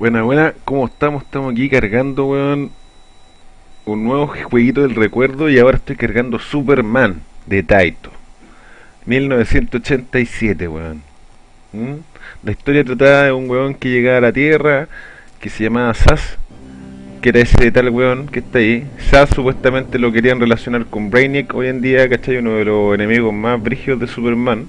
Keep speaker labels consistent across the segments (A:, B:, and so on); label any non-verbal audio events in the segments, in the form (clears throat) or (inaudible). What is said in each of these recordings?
A: Buena, buena, ¿cómo estamos? Estamos aquí cargando, weón, un nuevo jueguito del recuerdo y ahora estoy cargando Superman de Taito. 1987, weón. ¿Mm? La historia trataba de un weón que llegaba a la Tierra, que se llamaba Sass, que era ese tal weón que está ahí. Sass supuestamente lo querían relacionar con Brainiac hoy en día, ¿cachai? Uno de los enemigos más brígidos de Superman.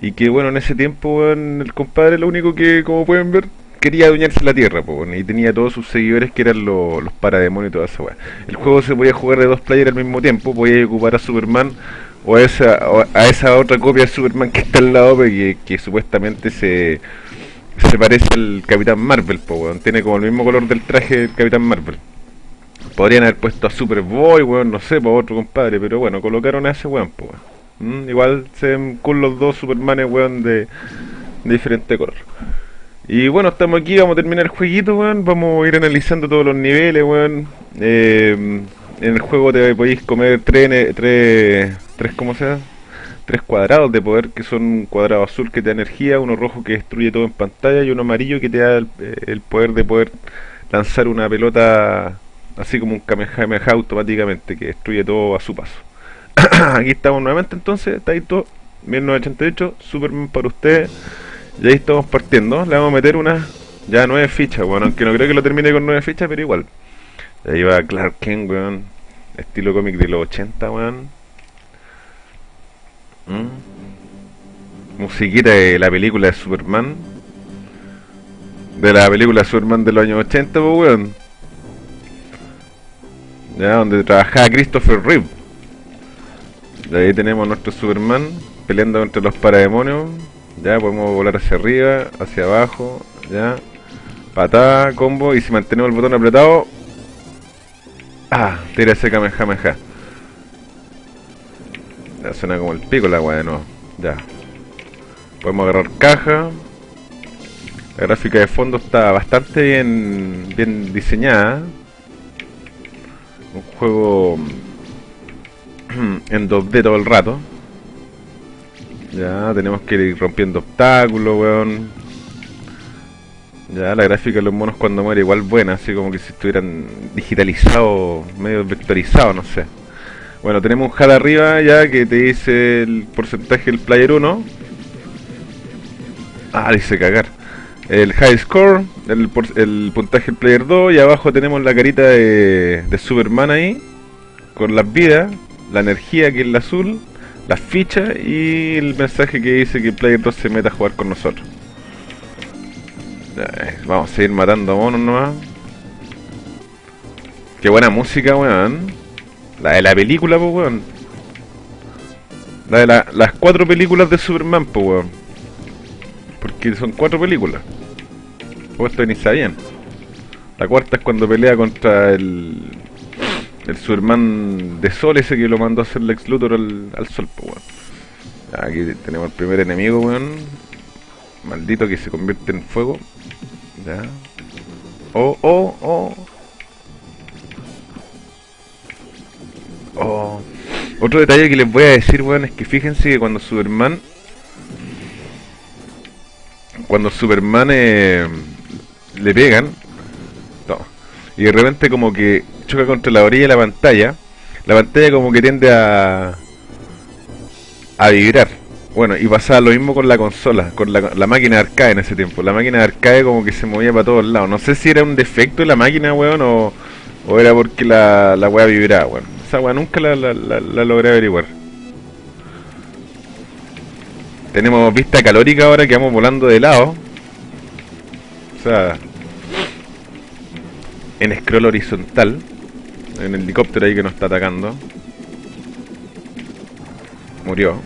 A: Y que bueno, en ese tiempo, weón, el compadre lo único que, como pueden ver, quería adueñarse la tierra, po, y tenía todos sus seguidores que eran los, los parademonios y toda esa weá. El juego se podía jugar de dos players al mismo tiempo, podía ocupar a Superman o a esa, a esa otra copia de Superman que está al lado, que, que supuestamente se, se parece al Capitán Marvel, po, tiene como el mismo color del traje del Capitán Marvel. Podrían haber puesto a Superboy, weón, no sé, para otro compadre, pero bueno, colocaron a ese weón, po, mm, Igual se ven con los dos Supermanes, weón, de, de diferente color. Y bueno, estamos aquí, vamos a terminar el jueguito, weón. Vamos a ir analizando todos los niveles, weón. Eh, en el juego te podéis comer tres, tres, tres, ¿cómo se? Tres cuadrados de poder, que son un cuadrado azul que te da energía, uno rojo que destruye todo en pantalla y uno amarillo que te da el, poder de poder lanzar una pelota así como un Kamehameha automáticamente, que destruye todo a su paso. (clears throat) aquí estamos nuevamente entonces, Taito, 1988, Superman para ustedes. Y ahí estamos partiendo. Le vamos a meter una ya nueve fichas, bueno, aunque no creo que lo termine con nueve fichas, pero igual. Ahí va Clark Kent, weón. Estilo cómic de los 80, weón. ¿Mm? Musiquita de la película de Superman. De la película Superman de los años 80, pues, weón. Ya, donde trabajaba Christopher Reeve. De ahí tenemos nuestro Superman peleando entre los parademonios. Ya, podemos volar hacia arriba, hacia abajo, ya. Patada, combo, y si mantenemos el botón apretado... Ah, tira ese Kamehameha. Ya suena como el pico la weá de nuevo. Ya. Podemos agarrar caja. La gráfica de fondo está bastante bien, bien diseñada. Un juego (clears throat) en 2D todo el rato. Ya, tenemos que ir rompiendo obstáculos, weón. Ya, la gráfica de los monos cuando muere igual buena, así como que si estuvieran digitalizados, medio vectorizados, no sé. Bueno, tenemos un HUD arriba ya que te dice el porcentaje del player 1. Ah, dice cagar. El high score, el, el puntaje del player 2 y abajo tenemos la carita de, de Superman ahí, con las vidas, la energía que es la azul las fichas y el mensaje que dice que Player 2 se meta a jugar con nosotros. Vamos a seguir matando monos nomás. Qué buena música, weón. La de la película, pues, weón. La de las cuatro películas de Superman, pues, weón. Porque son cuatro películas. Pues esto ni sabían. La cuarta es cuando pelea contra el el Superman de Sol ese que lo mandó a hacer Lex Luthor al, Sol, pues. Aquí tenemos el primer enemigo, weón. Maldito que se convierte en fuego. Ya. Oh, oh, oh. Oh. Otro detalle que les voy a decir, weón, es que fíjense que cuando Superman... Cuando Superman eh, le pegan... No, y de repente como que choca contra la orilla de la pantalla, la pantalla como que tiende a a vibrar. Bueno, y pasaba lo mismo con la consola, con la, la máquina de arcade en ese tiempo. La máquina de arcade como que se movía para todos lados. No sé si era un defecto de la máquina, weón, o, o era porque la, la weá vibraba, weón. Esa weá nunca la, la, la, logré averiguar. Tenemos vista calórica ahora que vamos volando de lado. O sea, en scroll horizontal en el helicóptero ahí que nos está atacando. Murió.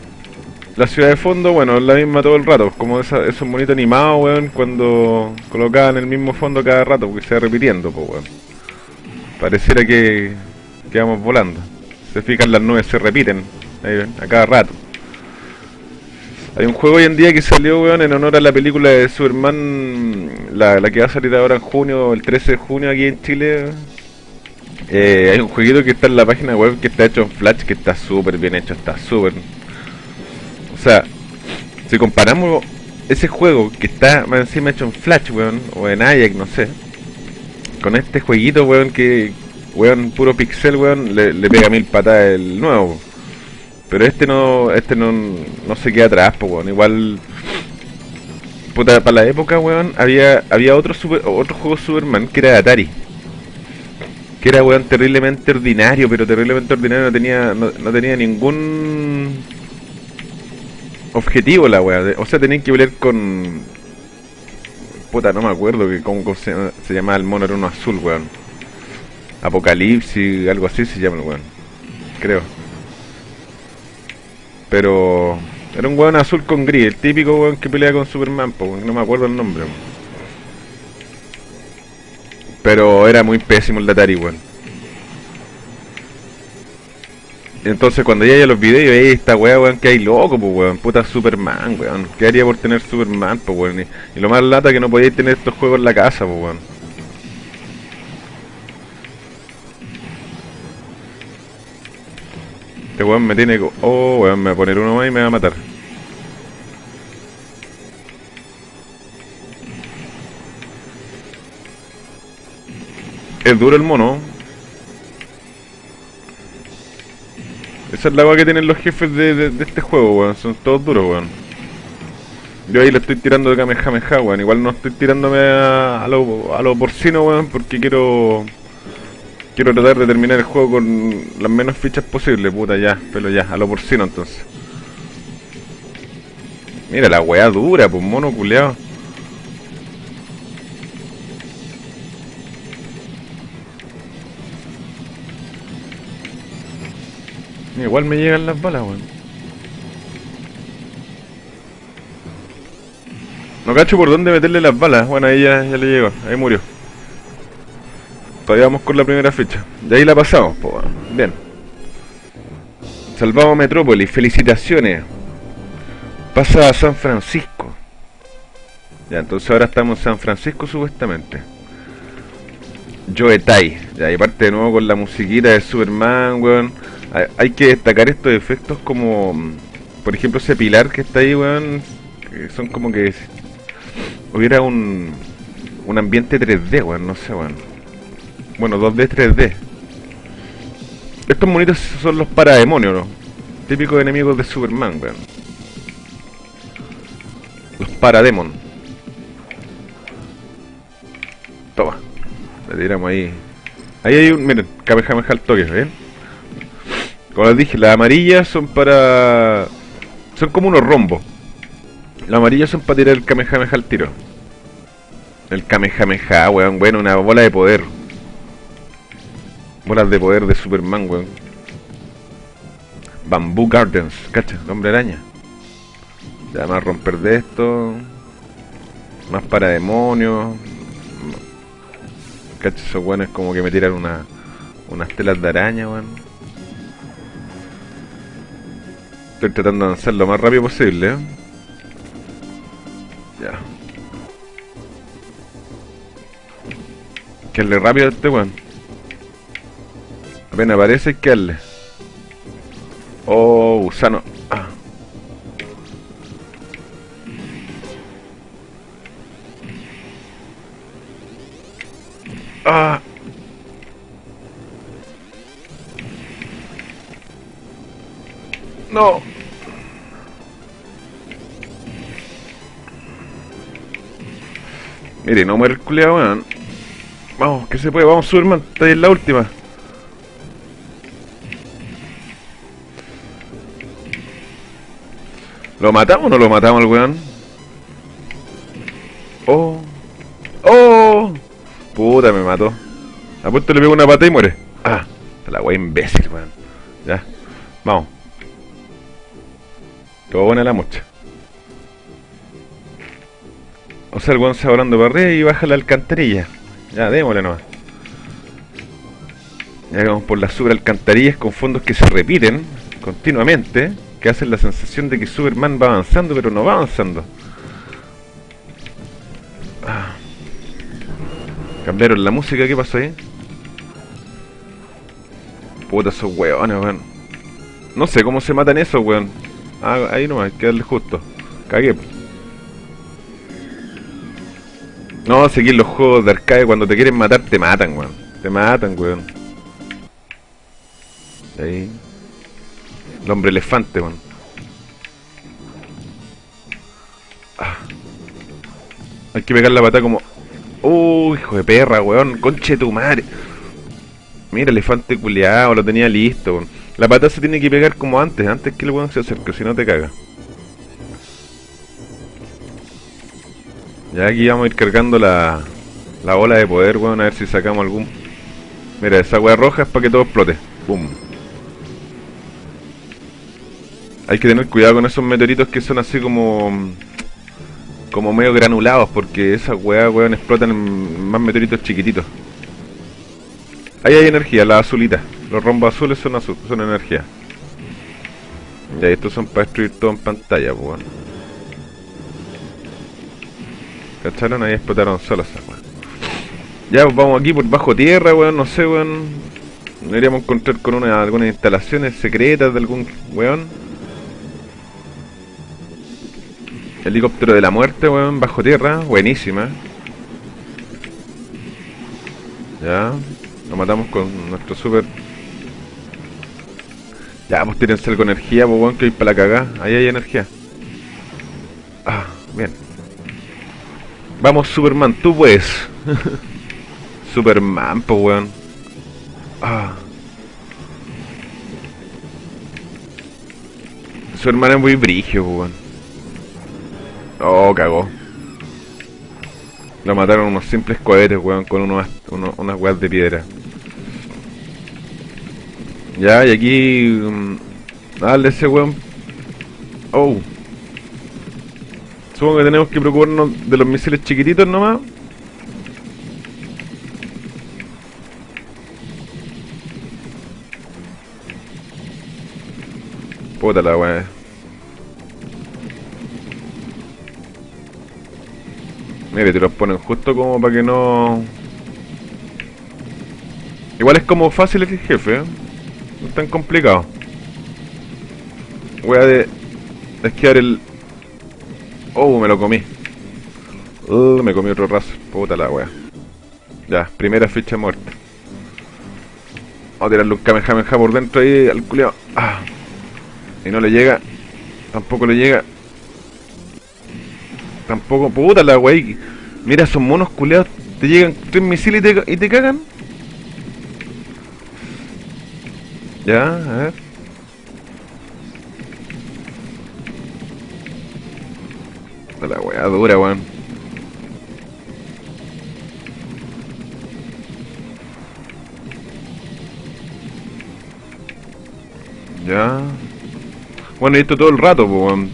A: La ciudad de fondo, bueno, es la misma todo el rato. Como esa, esos monitos animados, weón, cuando colocaban el mismo fondo cada rato, porque se va repitiendo, pues, weón. Pareciera que, que vamos volando. Se fijan, las nubes se repiten ahí, a cada rato. Hay un juego hoy en día que salió, weón, en honor a la película de Superman, la, la que va a salir ahora en junio, el 13 de junio aquí en Chile, eh, hay un jueguito que está en la página web que está hecho en Flash, que está súper bien hecho, está súper... O sea, si comparamos ese juego que está más encima hecho en Flash, weón, o en Ajax, no sé. Con este jueguito, weón, que, weón, puro pixel, weón, le, pega mil patadas el nuevo. Pero este no, este no, no se queda atrás, pues, weón. Igual, puta, para la época, weón, había, había otro, super, otro juego Superman que era Atari. Que era, weón, terriblemente ordinario, pero terriblemente ordinario, no tenía, no, no tenía ningún objetivo la weá. O sea, tenían que pelear con. Puta, no me acuerdo que cómo se, se llamaba el mono, era uno azul, weón. Apocalipsis, algo así se llama el weón. Creo. Pero. Era un weón azul con gris, el típico weón que pelea con Superman, no me acuerdo el nombre. Pero era muy pésimo el de Atari, weón. Entonces cuando ya haya los videos, ahí esta weá, weón, que hay loco, pues weón, puta Superman, weón. ¿Qué haría por tener Superman, pues weón? Y, lo más lata que no podíais tener estos juegos en la casa, pues weón. Este weón me tiene... Oh, weón, me va a poner uno más y me va a matar. Es duro el mono. Esa es la weá que tienen los jefes de, de- este juego, weón. Son todos duros, weón. Yo ahí le estoy tirando de Kamehameha, weón. Igual no estoy tirándome a, a lo, a lo porcino, weón, porque quiero... Quiero tratar de terminar el juego con las menos fichas posibles, puta, ya. Pero ya, a lo porcino entonces. Mira la weá dura, pues mono culeado. Igual me llegan las balas, weón. No cacho por dónde meterle las balas. Bueno, ahí ya, ya le llegó. Ahí murió. Todavía vamos con la primera ficha. De ahí la pasamos, weón. Bien. Salvamos Metrópolis. Felicitaciones. Pasa a San Francisco. Ya, entonces ahora estamos en San Francisco supuestamente. Joe Tai. Ya, y parte de nuevo con la musiquita de Superman, weón. Hay, que destacar estos efectos como... Por ejemplo, ese pilar que está ahí, weón. que son como que... Hubiera un... Un ambiente 3D, weón. No sé, weón. Bueno, 2D, 3D. Estos monitos son los parademonios, ¿no? Típicos enemigos de Superman, weón. Los parademon. Toma. Le tiramos ahí. Ahí hay un. Miren, Kamehameha al toque. Como les dije, las amarillas son para. Son como unos rombos. Las amarillas son para tirar el Kamehameha al tiro. El Kamehameha, weón, bueno, una bola de poder. Bolas de poder de Superman, weón. Bamboo Gardens, cacha, el hombre araña. Ya más romper de esto. Más para demonios. Cacha, esos weones como que me tiran una, unas telas de araña, weón. Estoy tratando de avanzar lo más rápido posible, ¿eh? Ya. Que le rápido a este weón. Apenas aparece, que darle. Oh, gusano. Ah. Ah. No. Mire, no muere el weón. Vamos, que se puede, vamos Superman, está ahí en la última. ¿Lo matamos o no lo matamos al weón? Oh. Oh. Puta, me mató. Apuesto le pego una pata y muere. Ah, la wea imbécil, weón. Ya. Vamos. Todo buena la mocha. O sea, el weón se va volando para arriba y baja la alcantarilla. Ya, démosle nomás. Ya vamos por las super alcantarillas con fondos que se repiten continuamente, que hacen la sensación de que Superman va avanzando, pero no va avanzando. Ah. Cambiaron la música, ¿qué pasó ahí? Puta, esos weones, weón. No sé cómo se matan esos, weón. Ah, ahí nomás, hay que darle justo. Cagué. No, seguir los juegos de arcade cuando te quieren matar te matan, weón. Te matan, weón. Ahí. El hombre elefante, weón. Ah. Hay que pegar la pata como... Uh, hijo de perra, weón. Conche tu madre. Mira, elefante culeado, lo tenía listo, weón. La pata se tiene que pegar como antes, antes que el weón se acerque, si no te caga. Ya aquí vamos a ir cargando la, la bola de poder, weón, a ver si sacamos algún... Mira, esa weá roja es para que todo explote. Hay que tener cuidado con esos meteoritos que son así como... Como medio granulados, porque esas weas, weón, explotan en más meteoritos chiquititos. Ahí hay energía, la azulita. Los rombos azules son azul, son energía. Ya, estos son para destruir todo en pantalla, pues. ¿Cacharon? Ahí explotaron weón. Ya, pues vamos aquí por bajo tierra, weón, no sé, weón. Deberíamos encontrar con una, algunas instalaciones secretas de algún weón. Helicóptero de la muerte, weón, bajo tierra, buenísima. Ya, lo matamos con nuestro super... Ya, pues tírense algo energía, pues weón, que hay para la cagada. Ahí hay energía. Ah, bien. Vamos, Superman, tú puedes. (laughs) Superman, pues weón. Ah. Superman es muy brigio, pues weón. Oh, cagó. Lo mataron unos simples cohetes, weón, con unos, unas weas de piedra. Ya, y aquí... Um, dale ese weón. Oh. Supongo que tenemos que preocuparnos de los misiles chiquititos nomás. Puta la weá. Mire, te los ponen justo como para que no... Igual es como fácil el jefe, ¿eh? No es tan complicado. Voy a de... esquiar el... Oh, me lo comí. Uh, me comí otro raso. Puta la wea. Ya, primera ficha muerta. Vamos a tirarle un Kamehameha por dentro ahí al culeado. Ah. Y no le llega. Tampoco le llega. Tampoco, puta la wey. Mira, esos monos culeados. Te llegan tres misiles y te, y te cagan. Ya, a ver. La weá dura, weón. Ya. Bueno, y esto todo el rato, pues,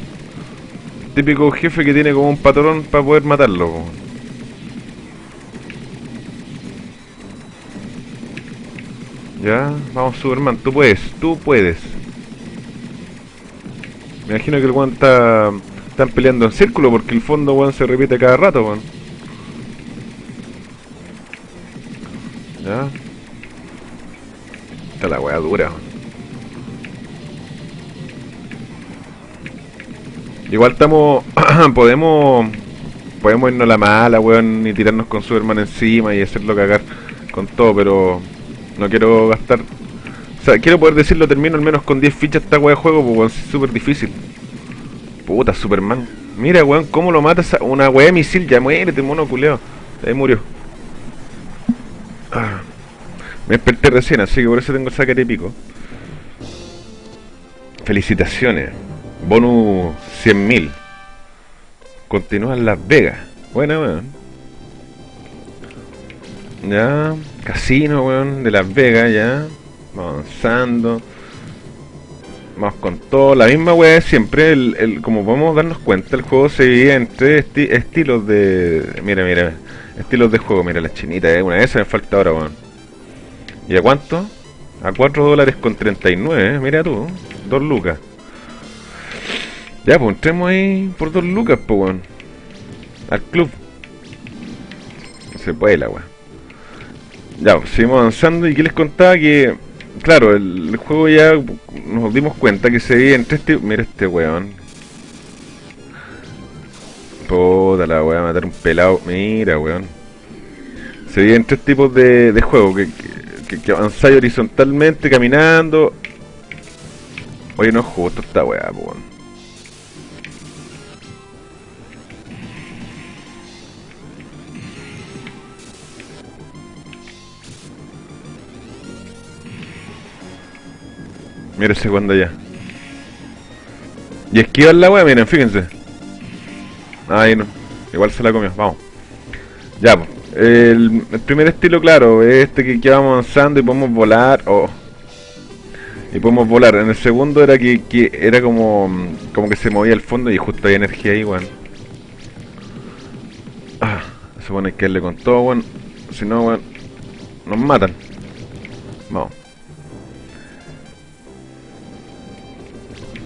A: típico jefe que tiene como un patrón para poder matarlo. Ya, vamos Superman, tú puedes, tú puedes. Me imagino que el weón está... Están peleando en círculo porque el fondo weón se repite cada rato, weón. Ya. Está la weá dura, Igual estamos. (clears throat) podemos. Podemos irnos a la mala, weón, y tirarnos con Superman encima y hacerlo cagar con todo, pero. No quiero gastar. O sea, quiero poder decirlo, termino al menos con 10 fichas esta weá de juego, pues es súper difícil. Puta, Superman. Mira, weón, cómo lo mata una weá de misil. Ya muérete, mono culeo. Ahí murió. Ah. Me desperté recién, así que por eso tengo el saque pico. Felicitaciones. Bonus 100.000. Continúa en Las Vegas. Bueno, weón. Ya. Casino, weón, de Las Vegas, ya. Avanzando. Vamos con todo. La misma weá siempre. El, como podemos darnos cuenta, el juego se divide en tres estilos de. Mira, mira. Estilos de juego. Mira la chinita, eh. Una de esas me falta ahora, weón. ¿Y a cuánto? A 4 dólares con 39, eh. Mira tú. 2 lucas. Ya, pues entremos ahí por dos lucas, pues, weón. Al club. se puede la weón. Ya, seguimos avanzando y que les contaba que, claro, el, juego ya nos dimos cuenta que se veía entre este... Mira este weón. Puta la weá, matar un pelado. Mira, weón. Se dividen tres tipos de, de juego. Que, que, que avanzáis horizontalmente, caminando. Oye, no justo esta weá, weón. Mira ese cuando ya. Y esquivar la wea, miren, fíjense. Ahí no. Igual se la comió, vamos. Ya, pues. El, primer estilo, claro, es este que, que vamos avanzando y podemos volar. Oh. Y podemos volar. En el segundo era que, que era como como que se movía el fondo y justo hay energía ahí, weón. Ah, se supone que darle con todo, weón. Si no, weón, nos matan. Vamos.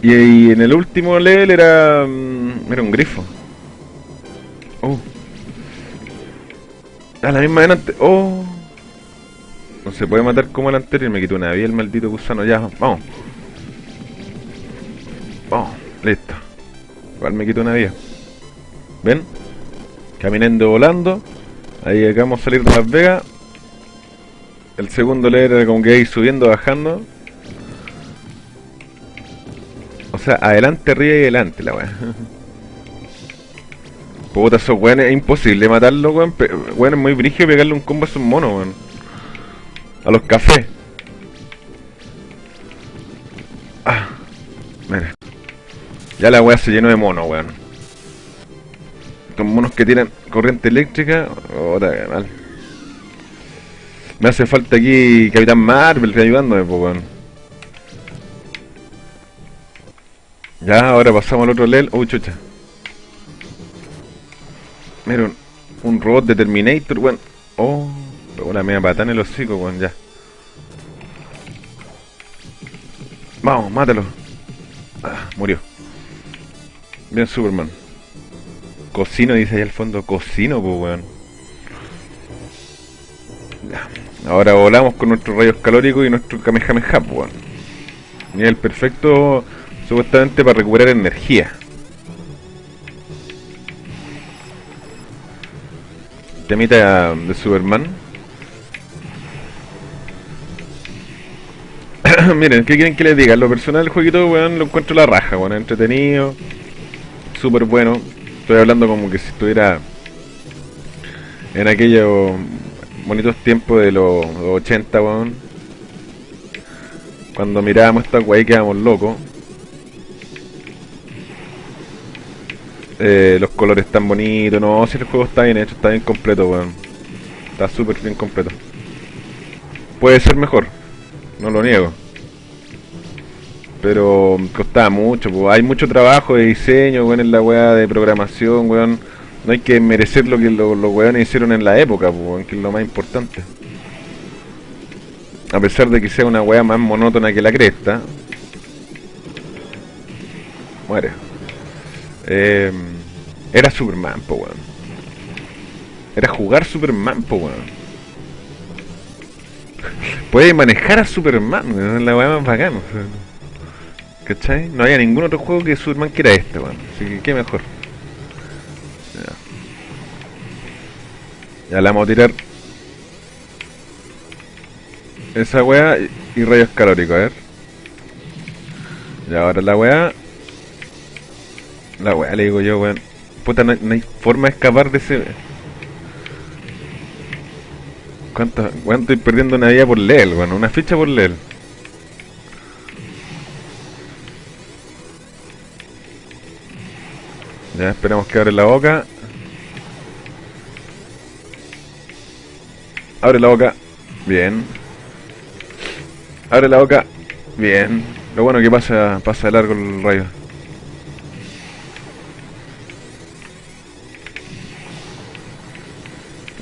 A: Y, en el último level era. mm, Era un grifo. Oh. La misma delante. Oh. No se puede matar como el anterior. Me quitó una vida el maldito gusano. Ya, vamos. Vamos, listo. Igual me quitó una vida. ¿Ven? Caminando volando. Ahí acabamos de salir de Las Vegas. El segundo level era como que ahí subiendo, bajando. Sea, adelante, arriba y adelante la weá. Puta, esos weones es imposible matarlo, weón. Weón, es muy brígido pegarle un combo a esos monos, weón. A los cafés. Ah, mira. Ya la weá se llenó de monos, weón. Estos monos que tiran corriente eléctrica. Otra mal. Me hace falta aquí Capitán Marvel ayudándome, pues, weón. Ya, ahora pasamos al otro level. Uy, chucha. Mira, un, robot de Terminator, weón. Oh, una media patada en el hocico, weón, ya. Vamos, mátalo. Ah, murió. Bien, Superman. Cocino, dice ahí al fondo. Cocino, pues, weón. Ya. Ahora volamos con nuestros rayos calóricos y nuestro Kamehameha, pues, weón. Nivel perfecto, supuestamente para recuperar energía. Temita de Superman. (coughs) Miren, ¿qué quieren que les diga? Lo personal, el jueguito, weón, lo encuentro la raja, weón. Entretenido, súper bueno. Estoy hablando como que si estuviera en aquellos bonitos tiempos de los 80, weón. Cuando mirábamos esta weá quedábamos locos. Eh, los colores tan bonitos, no, si el juego está bien hecho, está bien completo, weón. Está súper bien completo. Puede ser mejor, no lo niego. Pero costaba mucho, pues. hay mucho trabajo de diseño, weón, en la weá de programación, weón. No hay que merecer lo que lo- los weones hicieron en la época, weón, que es lo más importante. A pesar de que sea una weá más monótona que la cresta. Muere. Eh, era Superman, po weón. Era jugar Superman, po weón. Puede manejar a Superman, es la weá más bacana. o. ¿Cachai? No había ningún otro juego que Superman que era este, weón. Así que qué mejor. Ya. Ya la vamos a tirar. Esa weá y rayos calóricos, a ver. Y ahora la weá. La weá le digo yo, weón. Puta, no hay, forma de escapar de ese. ¿Cuánto, weón? Estoy perdiendo una vida por level, weón. Una ficha por level. Ya esperamos que abre la boca. Abre la boca. Bien. Abre la boca. Bien. Lo bueno que pasa pasa de largo el rayo.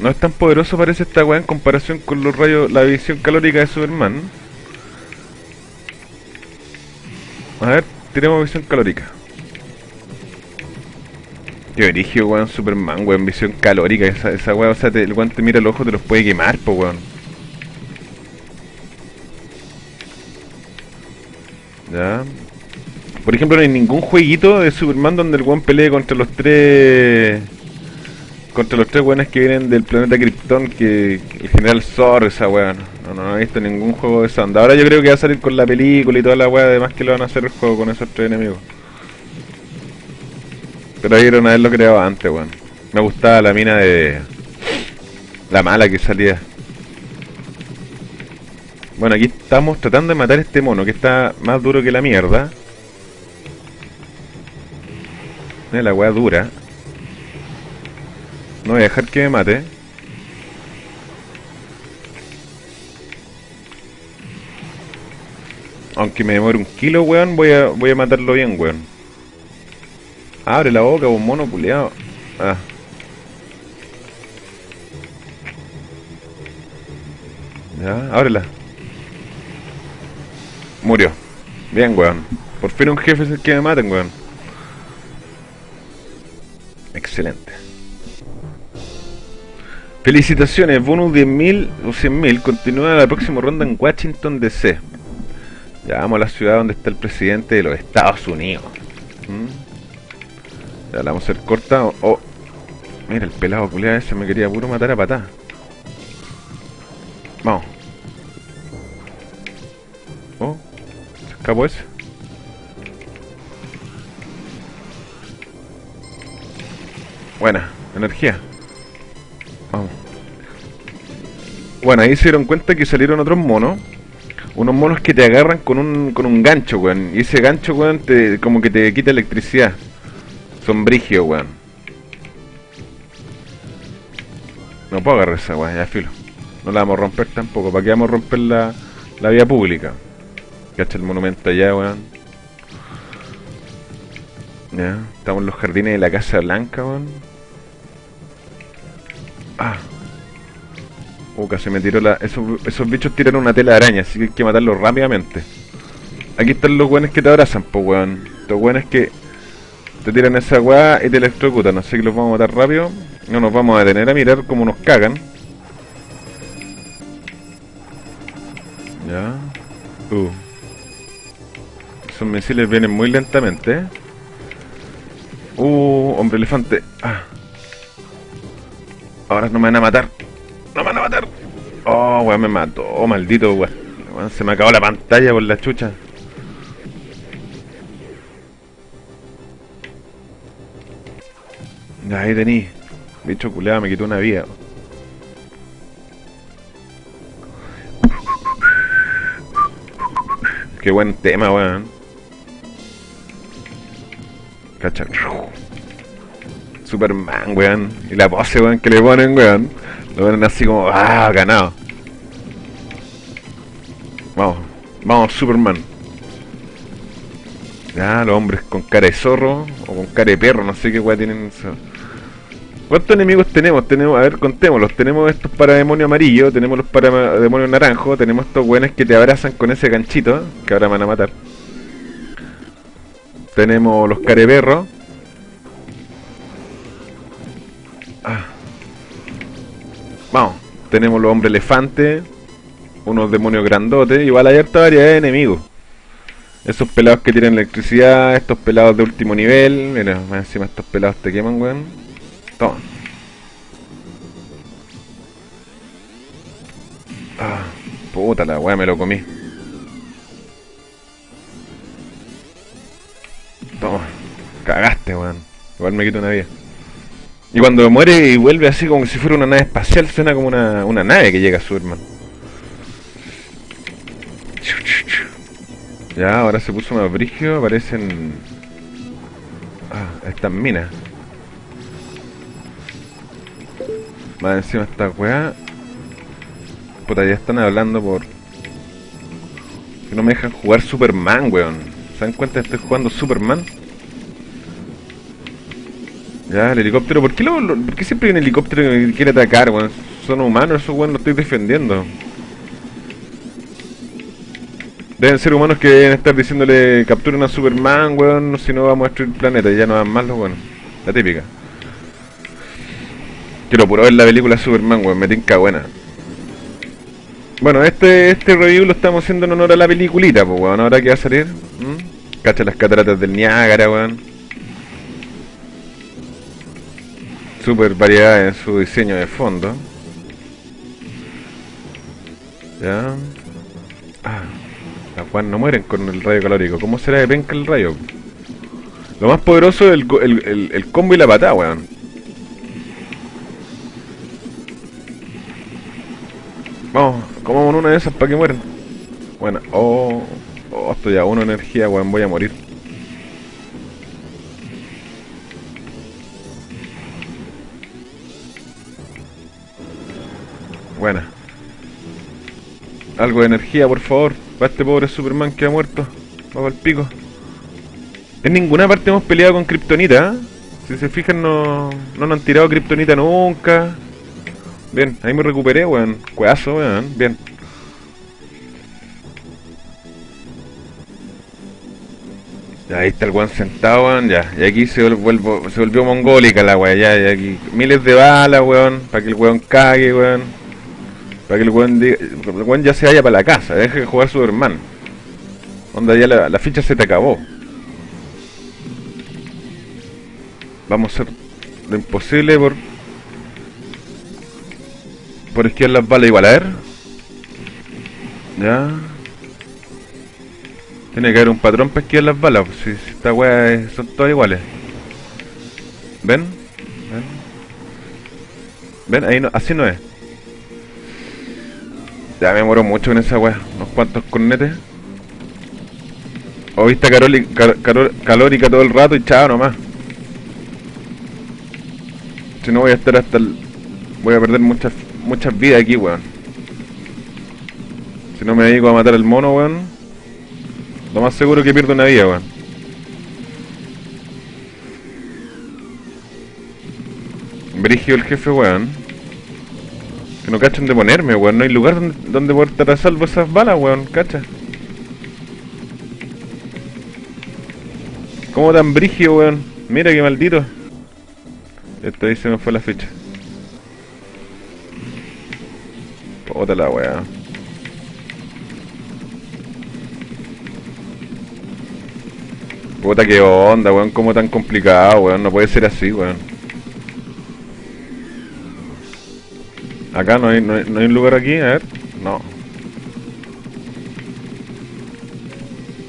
A: No es tan poderoso parece esta weá en comparación con los rayos, la visión calórica de Superman. A ver, tenemos visión calórica. Qué origen, weón, Superman, weón, visión calórica, esa, esa o sea, el weón te mira el ojo, te los puede quemar, po weón. Ya. Por ejemplo, no hay ningún jueguito de Superman donde el weón pelee contra los tres contra los tres weones que vienen del planeta Krypton, que el general Zor, esa weá. No, no, no he visto ningún juego de esa onda. Ahora yo creo que va a salir con la película y toda la weá, además que lo van a hacer el juego con esos tres enemigos. Pero ahí una vez lo creaba antes, weón. Me gustaba la mina de... La mala que salía. Bueno, aquí estamos tratando de matar este mono, que está más duro que la mierda. Mira la weá dura. No voy a dejar que me mate. Aunque me demore un kilo, weón, voy a, voy a matarlo bien, weón. Abre la boca, un mono puleado. Ah. Ya, ábrela. Murió. Bien, weón. Por fin un jefe es el que me maten, weón. Excelente. Felicitaciones, bonus 10.000 o 100.000. Continúa la próxima ronda en Washington DC. Ya vamos a la ciudad donde está el presidente de los Estados Unidos. ¿Mm? Ya la vamos a hacer corta. Oh, mira, el pelado culiado ese me quería puro matar a patá. Vamos. Oh, se escapó ese. Buena, energía. Bueno, ahí se dieron cuenta que salieron otros monos. Unos monos que te agarran con un, con un gancho, weón. Y ese gancho, weón, te, como que te quita electricidad. Son brigio, weón. No puedo agarrar esa, weón, ya filo. No la vamos a romper tampoco. ¿Para qué vamos a romper la, la vía pública? Cacha el monumento allá, weón. Ya, estamos en los jardines de la Casa Blanca, weón. Ah. Uh, casi me tiró la... Esos, esos bichos tiran una tela de araña, así que hay que matarlos rápidamente. Aquí están los weones que te abrazan, pues weón. Los weones que te tiran esa weá y te electrocutan, así que los vamos a matar rápido. No nos vamos a detener a mirar cómo nos cagan. Ya. Uh. Esos misiles vienen muy lentamente. ¿eh? Uh, hombre elefante. Ah. Ahora no me van a matar. No me van a matar. Oh, weón, me mató. Oh, maldito. Weón, Se me acabó la pantalla por la chucha. Ahí tení. Bicho culeado me quitó una vida. Qué buen tema, weón. Cacha. Superman, weón. Y la pose, weón, que le ponen, weón. Lo ponen así como, ah, ganado. Vamos, vamos, Superman. Ya, los hombres con cara de zorro o con cara de perro, no sé qué weón tienen. ¿Cuántos enemigos tenemos? Tenemos, a ver, contémoslos. Tenemos estos para demonio amarillo, tenemos los para demonio naranjo, tenemos estos weones que te abrazan con ese ganchito, que ahora me van a matar. Tenemos los careperros. Tenemos los hombres elefantes, unos demonios grandotes, igual hay harta variedad de enemigos. Esos pelados que tienen electricidad, estos pelados de último nivel, mira, más encima estos pelados te queman, weón. Toma. Ah, puta la weá, me lo comí. Toma. Cagaste, weón. Igual me quito una vida. Y cuando muere y vuelve así como si fuera una nave espacial, suena como una, una nave que llega a Superman. Ya, ahora se puso más brigio, aparecen... Ah, estas minas. Más encima esta weá. Puta, ya están hablando por... Que no me dejan jugar Superman, weón. ¿Se dan cuenta que estoy jugando Superman? Ya, el helicóptero. ¿Por qué, lo, por qué siempre hay un helicóptero que quiere atacar, weón? Son humanos, esos weón, lo estoy defendiendo. Deben ser humanos que deben estar diciéndole capturen a Superman, weón, si no vamos a destruir el planeta. Y ya no dan más los weones. La típica. Quiero puro ver la película Superman, weón, me tinca buena. Bueno, este este review lo estamos haciendo en honor a la peliculita, pues weón, ahora que va a salir. Cacha las cataratas del Niágara, weón. Super variedad en su diseño de fondo. Ya. Ah, no mueren con el rayo calórico. ¿Cómo será de penca el rayo? Lo más poderoso es el, el, el- combo y la patada, weón. Vamos, comamos una de esas para que mueran. Bueno, oh, oh, estoy a uno energía, weón, voy a morir. Buena. Algo de energía, por favor, para este pobre Superman que ha muerto. Vamos al pico. En ninguna parte hemos peleado con Kryptonita, ¿eh? Si se fijan, no, no nos han tirado Kryptonita nunca. Bien, ahí me recuperé, weón. Cueazo, weón. Bien. Ahí está el weón sentado, weón. Ya, y aquí se, volvió mongólica la weá. Ya, y aquí miles de balas, weón. Para que el weón cague, weón. Para que el weón, diga- el weón ya se vaya para la casa. Deje de jugar Superman. Onda, ya la, la ficha se te acabó. Vamos a hacer lo imposible por por esquivar las balas igual, a ver. Ya. Tiene que haber un patrón para esquivar las balas, si, si esta es- son todas iguales. ¿Ven? ¿Ven? ¿Ven? Ahí no, así no es. Ya me muero mucho con esa wea. Unos cuantos cornetes. O vista car- calórica todo el rato y chao nomás. Si no voy a estar hasta el... Voy a perder muchas muchas vidas aquí, weón. Si no me dedico a matar al mono, weón. Lo más seguro que pierdo una vida, weón. Brigio el jefe, weón. Que no cachan de ponerme, weón. No hay lugar donde, donde poder estar a salvo esas balas, weón. Cacha. ¿Cómo tan brigio, weón? Mira qué maldito. Esto ahí se me fue la fecha. Puta la weá. Puta que onda, weón, como tan complicado, weón, no puede ser así, weón. Acá no hay, no hay, no hay un lugar aquí, a ver. No.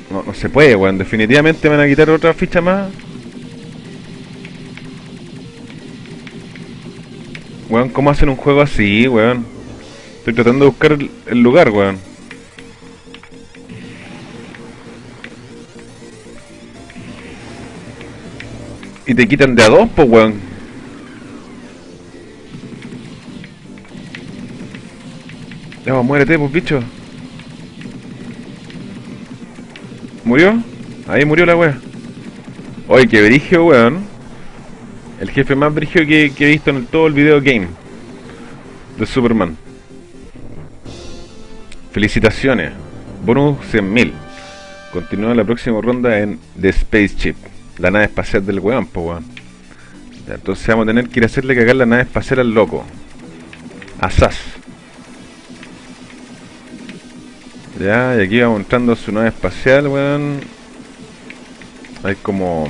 A: No, no se puede, weón. Definitivamente me van a quitar otra ficha más. Weón, ¿cómo hacen un juego así, weón? Estoy tratando de buscar el, el lugar, weón. Y te quitan de a dos, po, weón. Pues, muérete, pues, bicho. ¿Murió? Ahí murió la wea. Oye, qué brigio, weón. El jefe más brigio que, he visto en todo el video game de Superman. Felicitaciones. Bonus 100.000. Continúa la próxima ronda en The Spaceship. La nave espacial del weón, po weón. Entonces vamos a tener que ir a hacerle cagar la nave espacial al loco. A Ya, y aquí vamos entrando su nave espacial, weón. Hay como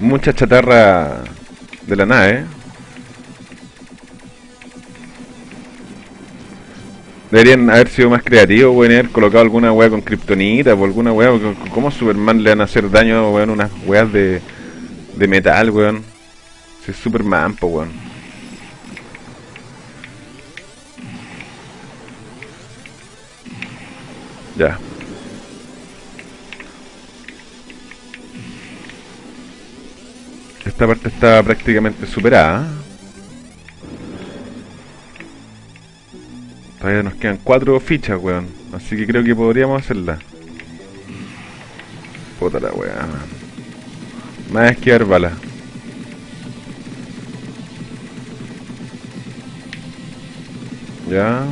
A: mucha chatarra de la nave. Deberían haber sido más creativos, weón, haber colocado alguna weá con kriptonita o alguna weá. ¿Cómo Superman le van a hacer daño, weón, unas weas de, de metal, weón? Si es Superman, po, weón. Ya. Esta parte está prácticamente superada. Todavía nos quedan cuatro fichas, weón. Así que creo que podríamos hacerla. Puta la weá. Más esquivar balas. Ya.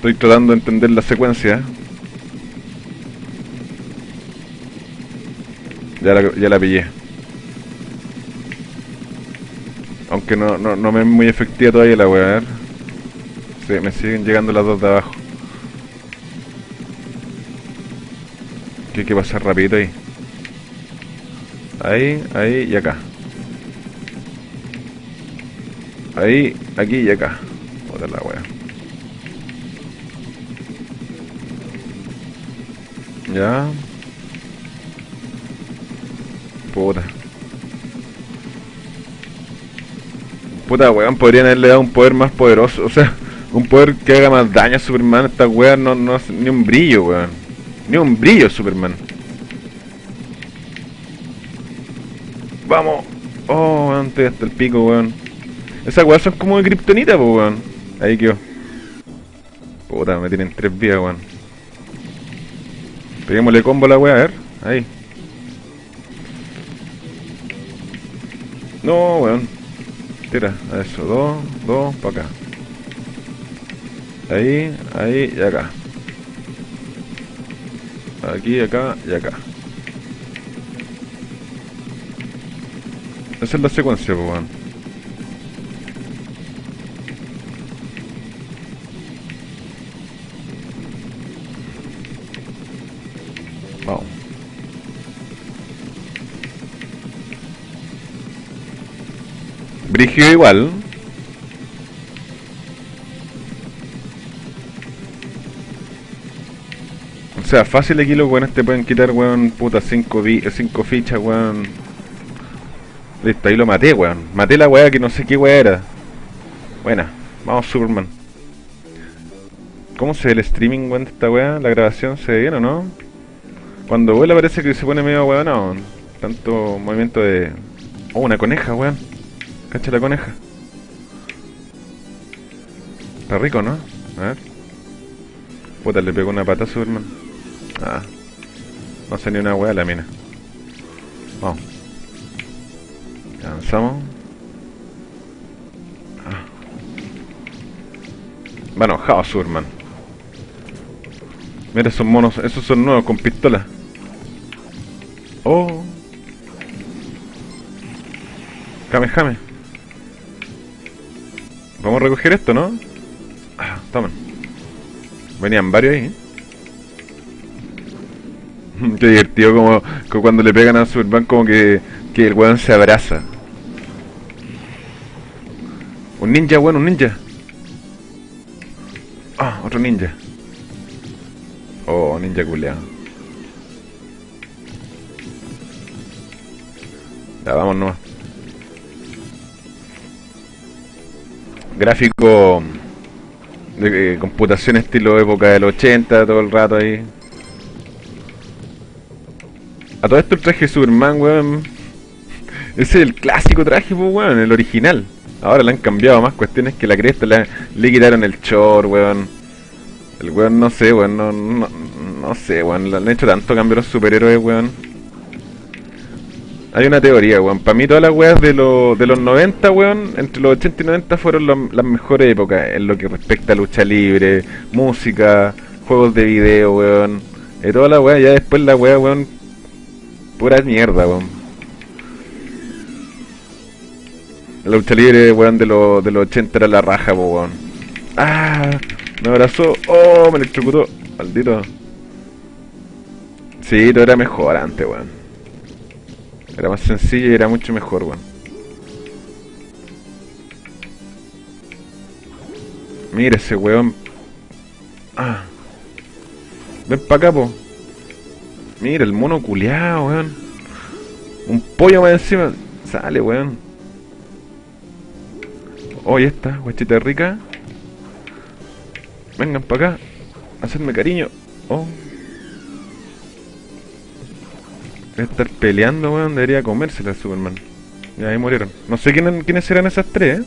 A: Estoy tratando de entender la secuencia. Ya la, ya pillé. Aunque no, no, no me es muy efectiva todavía la wea, a ver. Sí, me siguen llegando las dos de abajo. Que hay que pasar rapidito ahí. Ahí, ahí y acá. Ahí, aquí y acá. Otra la wea. Ya. Puta. Puta weón, podrían haberle dado un poder más poderoso. O sea, un poder que haga más daño a Superman. Esta weón no, no hace ni un brillo, weón. Ni un brillo, Superman. Vamos. Oh, weón, estoy hasta el pico, weón. Esas weas son como de kriptonita, weón. Ahí quedó. Puta, me tienen tres vidas, weón. Peguémosle combo a la wea, a ver. Ahí. No, weón. Tira, a eso. Dos, dos, para acá. Ahí, ahí y acá. Aquí, acá y acá. Esa es la secuencia, pues, weón. Brigio igual. O sea, fácil aquí los weones te pueden quitar, weón, puta, 5 cinco fichas, weón. Listo, ahí lo maté, weón. Maté la weá que no sé qué weá era. Buena, vamos Superman. ¿Cómo se ve el streaming, weón, de esta weá? ¿La grabación se ve bien o no? Cuando vuela parece que se pone medio weón, no. Tanto movimiento de... Oh, una coneja, weón. Cacha la coneja. Está rico, ¿no? A ver. Puta, le pegó una pata a Superman. Ah. No sé ni una weá la mina. Vamos. Avanzamos. Ah. Va enojado Superman. Mira esos monos, esos son nuevos con pistola. Oh. Jame, jame. Vamos a recoger esto, ¿no? Ah, tomen. Venían varios ahí. ¿eh? (laughs) Qué divertido como, cuando le pegan a Superman como que, que el weón se abraza. Un ninja, weón, un ninja. Ah, otro ninja. Oh, ninja culeado. Ya, vamos nomás. Gráfico de eh, computación estilo época del 80, todo el rato ahí. A todo esto el traje de Superman, weón. (laughs) Ese es el clásico traje, pues, weón, el original. Ahora le han cambiado más cuestiones que la cresta, le, quitaron el chor, weón. El weón, no sé, weón, no, no, no sé, weón. Le han hecho tanto cambio los superhéroes, weón. Hay una teoría, weón. Para mí todas las weas de, lo, de los 90, weón, entre los 80 y 90 fueron lo, las mejores épocas en lo que respecta a lucha libre, música, juegos de video, weón. Y toda la wea, ya después la wea, weón, pura mierda, weón. La lucha libre, weón, de, lo, de los 80 era la raja, weón. Ah, me abrazó. Oh, me electrocutó. Maldito. Sí, todo era mejor antes, weón. Era más sencillo y era mucho mejor, weón. Mira ese weón. Ah. Ven pa' acá, po. Mira, el mono culeado, weón. Un pollo más encima. Sale, weón. Oh, y esta, guachita rica. Vengan pa' acá. Hacerme cariño. Oh. Estar peleando, weón, debería comérsela Superman. Y ahí murieron. No sé quién, quiénes eran esas tres, ¿eh?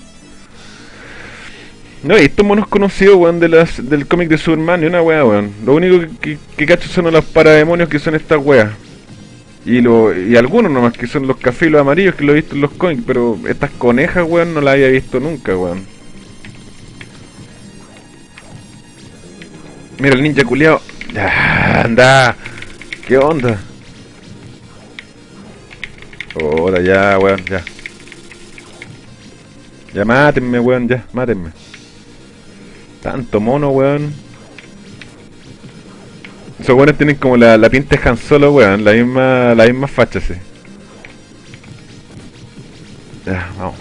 A: No, y estos monos conocidos, weón, de las, del cómic de Superman y una weá, weón. Lo único que, que, cacho son los parademonios que son estas weas. Y, lo, y algunos nomás que son los cafés y los amarillos que lo he visto en los cómics, pero estas conejas, weón, no las había visto nunca, weón. Mira el ninja culiao. anda. ¿Qué onda? Ahora ya, weón, ya. Ya mátenme, weón, ya, mátenme. Tanto mono, weón. Esos buenos tienen como la, la pinta de Han Solo, weón. La misma, la misma facha, sí. Ya, vamos.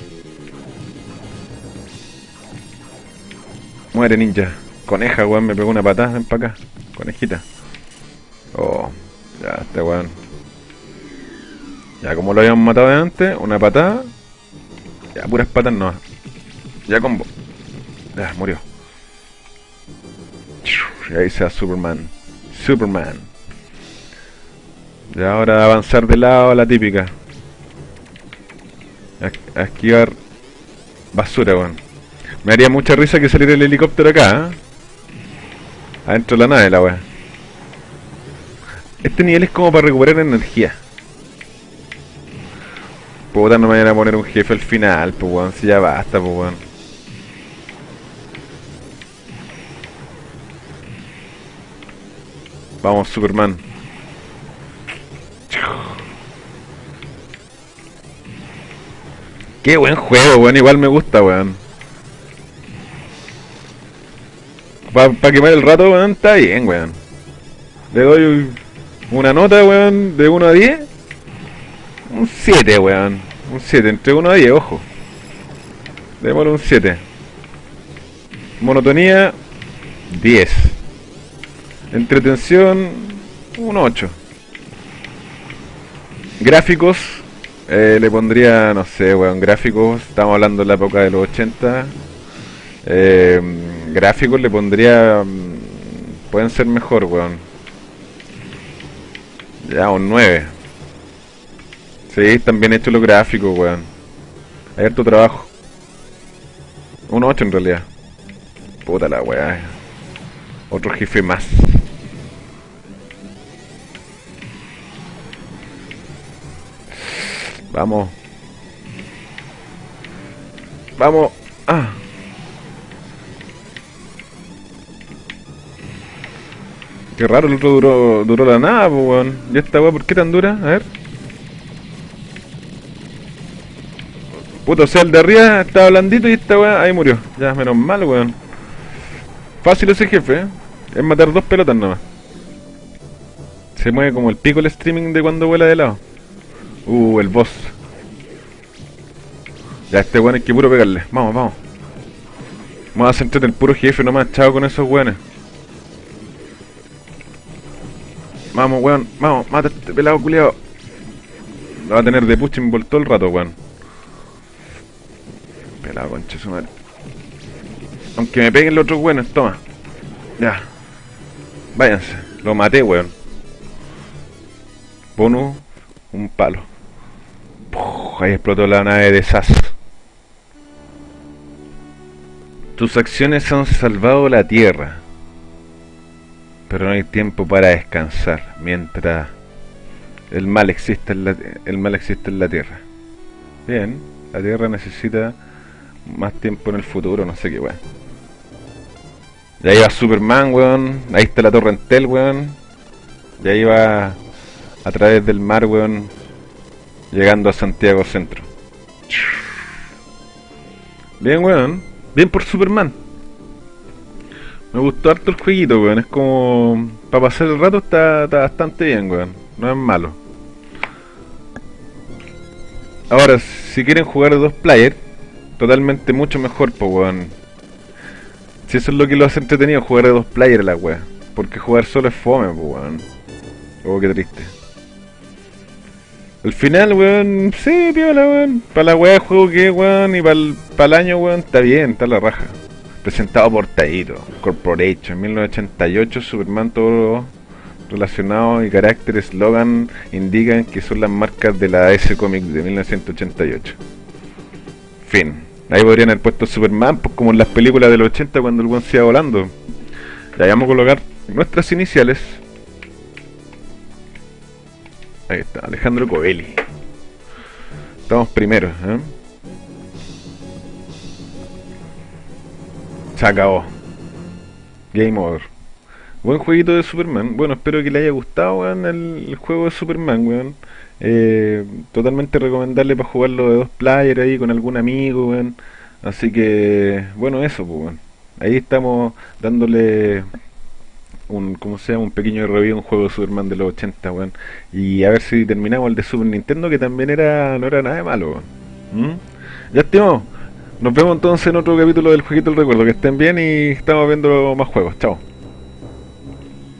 A: Muere ninja. Coneja, weón, me pegó una patada. Ven para acá. Conejita. Oh, ya, este weón. Ya, como lo habíamos matado de antes, una patada. Ya, puras patas no. Ya combo. Ya, murió. Y ahí se va Superman. Superman. Y ahora avanzar de lado a la típica. A, a esquivar basura, weón. Me haría mucha risa que saliera el helicóptero acá, ¿eh? Adentro de la nave, la weá. Este nivel es como para recuperar energía. Puta, no me vayan a poner un jefe al final, pues weón. Si ya basta, pues weón. Vamos, Superman. Qué buen juego, weón. Igual me gusta, weón. Para quemar el rato, weón, está bien, weón. Le doy una nota, weón, de 1 a 10. Un 7, weón. Un 7, entre 1 a 10, ojo. Démosle un 7. Monotonía, 10. Entretención, un 8. Gráficos, eh, le pondría, no sé, weón, gráficos, estamos hablando de la época de los 80. Eh, gráficos le pondría... mm, Pueden ser mejor, weón. Ya, un 9. Sí, están bien hechos los gráficos, weón. Hay tu trabajo. Un 8 en realidad. Puta la weá. Otro jefe más. Vamos. Vamos. Ah. Qué raro, el otro duró, duró la nada, weón. ¿Y esta weá por qué tan dura? A ver. Puto, o sea, el de arriba estaba blandito y esta weá ahí murió. Ya, menos mal, weón. Fácil ese jefe, ¿eh? Es matar dos pelotas nomás. Se mueve como el pico el streaming de cuando vuela de lado. Uh, el boss. Ya, este weón hay que puro pegarle. Vamos, vamos. Vamos a centrarte en el puro jefe nomás, chao con esos weones. Vamos, weón, vamos, mata a este pelado culiao. Lo va a tener de pushing ball todo el rato, weón. Pelado, concha su madre. Aunque me peguen los otros weones, toma. Ya. Váyanse. Lo maté, weón. Bonus, un palo. Puf, ahí explotó la nave de SAS. Tus acciones han salvado la Tierra. Pero no hay tiempo para descansar mientras el mal existe en la, el mal existe en la Tierra. Bien, la Tierra necesita más tiempo en el futuro, no sé qué weón. Y ahí va Superman, weón. Ahí está la Torre Entel, weón. Y ahí va a través del mar, weón. Llegando a Santiago Centro. Bien, weón. Bien por Superman. Me gustó harto el jueguito, weón. Es como... Para pasar el rato está, está bastante bien, weón. No es malo. Ahora, si quieren jugar dos players, totalmente mucho mejor, pues, weón. Si eso es lo que lo hace entretenido, jugar de dos players la weá. Porque jugar solo es fome, pues, weón. Oh, qué triste. Al final, weón, sí, piola, weón. Para la weá juego que weón, y para el, el año, weón, está bien, está la raja. Presentado por Taito, Corporation, 1988, Superman, todo relacionado y carácter, eslogan indican que son las marcas de la S Comics de 1988. Fin. Ahí podrían haber puesto Superman, pues como en las películas del 80 cuando el buen se iba volando. Ya vamos a colocar nuestras iniciales. Ahí está, Alejandro Covelli. Estamos primeros, ¿eh? Se acabó. Game over. Buen jueguito de Superman. Bueno, espero que le haya gustado, el, el juego de Superman, weón. Eh, totalmente recomendable para jugarlo de dos players ahí con algún amigo. Así que, bueno, eso, pues. Ahí estamos dándole un, ¿cómo se llama? Un pequeño review, un juego de Superman de los 80, weón. Y a ver si terminamos el de Super Nintendo, que también era no era nada de malo. ¿Mm? Ya, estimo. Nos vemos entonces en otro capítulo del Jueguito del Recuerdo. Que estén bien y estamos viendo más juegos. Chao.